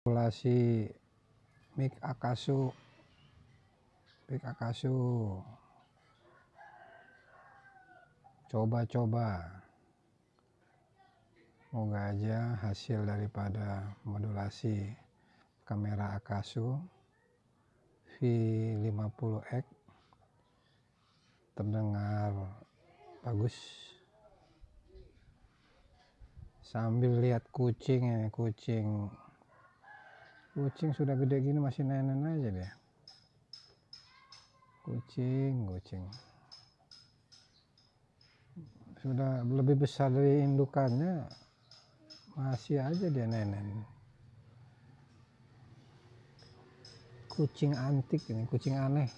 Populasi mik akasu mik akasu. Coba-coba. Moga aja hasil daripada modulasi kamera akasu V50x terdengar bagus. Sambil lihat kucing ini kucing kucing sudah gede gini masih nenen aja dia. Kucing kucing. Sudah lebih besar dari indukannya masih aja dia nenen kucing antik ini kucing aneh